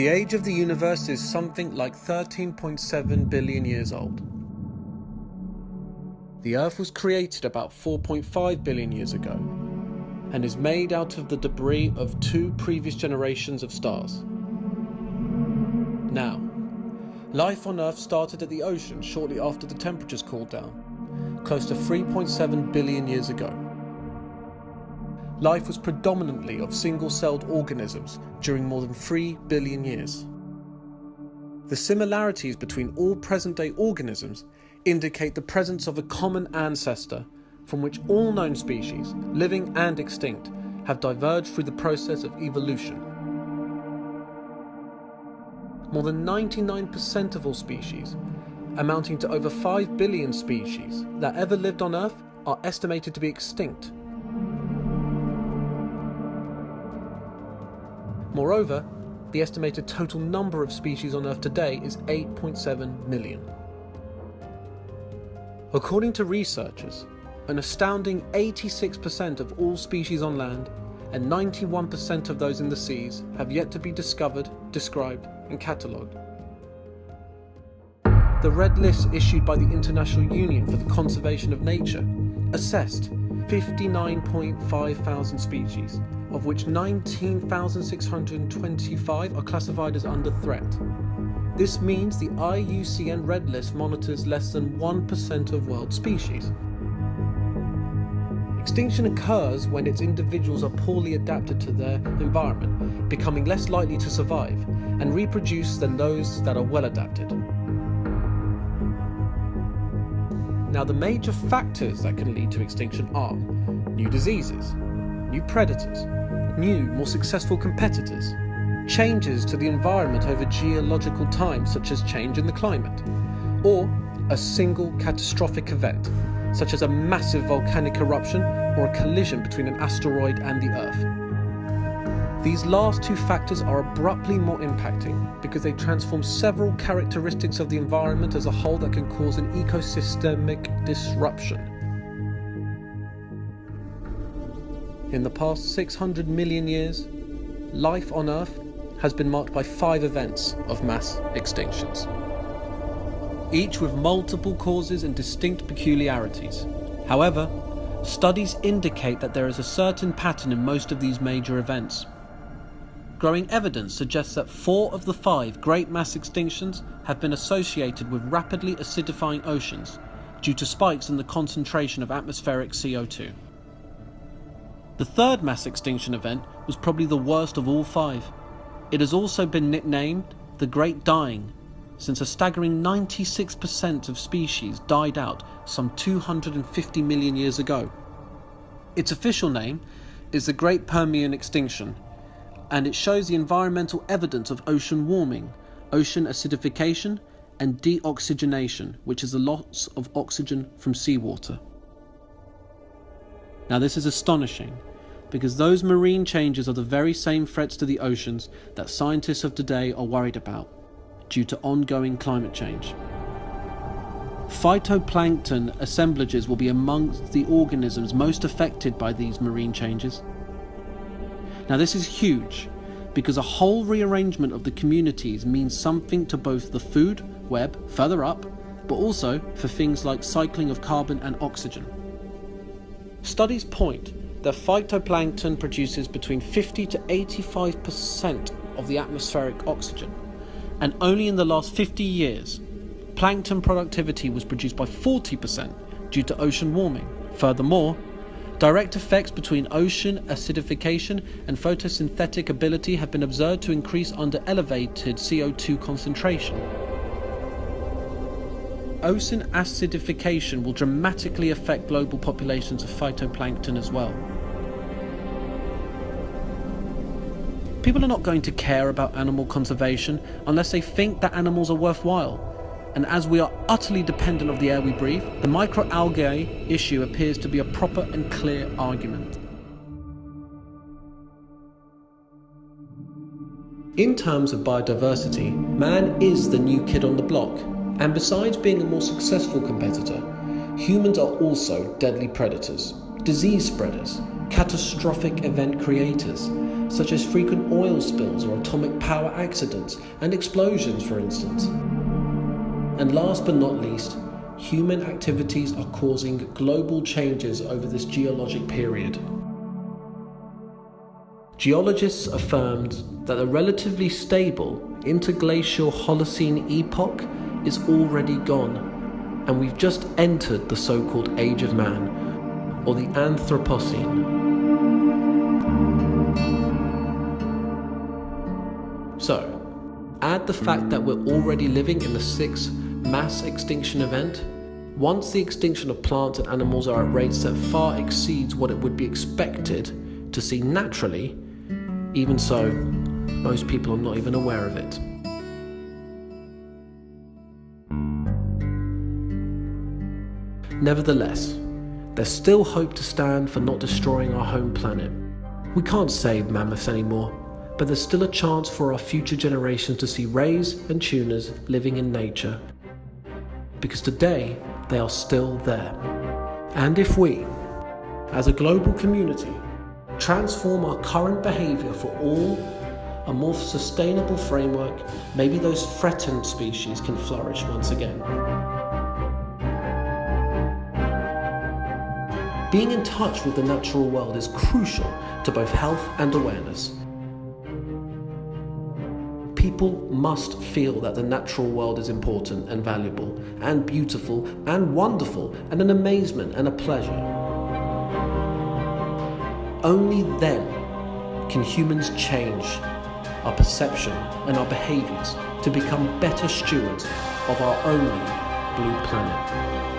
The age of the universe is something like 13.7 billion years old. The Earth was created about 4.5 billion years ago and is made out of the debris of two previous generations of stars. Now, life on Earth started at the ocean shortly after the temperatures cooled down, close to 3.7 billion years ago. Life was predominantly of single-celled organisms during more than 3 billion years. The similarities between all present-day organisms indicate the presence of a common ancestor from which all known species, living and extinct, have diverged through the process of evolution. More than 99% of all species, amounting to over 5 billion species that ever lived on Earth, are estimated to be extinct Moreover, the estimated total number of species on Earth today is 8.7 million. According to researchers, an astounding 86% of all species on land and 91% of those in the seas have yet to be discovered, described and catalogued. The Red List issued by the International Union for the Conservation of Nature assessed 59.5 thousand species of which 19,625 are classified as under threat. This means the IUCN Red List monitors less than 1% of world species. Extinction occurs when its individuals are poorly adapted to their environment, becoming less likely to survive and reproduce than those that are well adapted. Now the major factors that can lead to extinction are new diseases, new predators, new, more successful competitors, changes to the environment over geological time such as change in the climate, or a single catastrophic event such as a massive volcanic eruption or a collision between an asteroid and the Earth. These last two factors are abruptly more impacting because they transform several characteristics of the environment as a whole that can cause an ecosystemic disruption. In the past 600 million years, life on Earth has been marked by five events of mass extinctions, each with multiple causes and distinct peculiarities. However, studies indicate that there is a certain pattern in most of these major events. Growing evidence suggests that four of the five great mass extinctions have been associated with rapidly acidifying oceans due to spikes in the concentration of atmospheric CO2. The third mass extinction event was probably the worst of all five. It has also been nicknamed the Great Dying, since a staggering 96% of species died out some 250 million years ago. Its official name is the Great Permian Extinction, and it shows the environmental evidence of ocean warming, ocean acidification, and deoxygenation, which is the loss of oxygen from seawater. Now, this is astonishing because those marine changes are the very same threats to the oceans that scientists of today are worried about due to ongoing climate change. Phytoplankton assemblages will be amongst the organisms most affected by these marine changes. Now this is huge because a whole rearrangement of the communities means something to both the food web further up, but also for things like cycling of carbon and oxygen. Studies point the phytoplankton produces between 50 to 85% of the atmospheric oxygen, and only in the last 50 years, plankton productivity was reduced by 40% due to ocean warming. Furthermore, direct effects between ocean acidification and photosynthetic ability have been observed to increase under elevated CO2 concentration ocean acidification will dramatically affect global populations of phytoplankton as well. People are not going to care about animal conservation unless they think that animals are worthwhile. And as we are utterly dependent of the air we breathe, the microalgae issue appears to be a proper and clear argument. In terms of biodiversity, man is the new kid on the block. And besides being a more successful competitor, humans are also deadly predators, disease spreaders, catastrophic event creators, such as frequent oil spills or atomic power accidents and explosions, for instance. And last but not least, human activities are causing global changes over this geologic period. Geologists affirmed that the relatively stable interglacial Holocene epoch is already gone, and we've just entered the so called Age of Man, or the Anthropocene. So, add the fact that we're already living in the sixth mass extinction event. Once the extinction of plants and animals are at rates that far exceeds what it would be expected to see naturally, even so, most people are not even aware of it. Nevertheless, there's still hope to stand for not destroying our home planet. We can't save mammoths anymore, but there's still a chance for our future generations to see rays and tunas living in nature. Because today, they are still there. And if we, as a global community, transform our current behaviour for all a more sustainable framework, maybe those threatened species can flourish once again. Being in touch with the natural world is crucial to both health and awareness people must feel that the natural world is important and valuable and beautiful and wonderful and an amazement and a pleasure. Only then can humans change our perception and our behaviors to become better stewards of our only blue planet.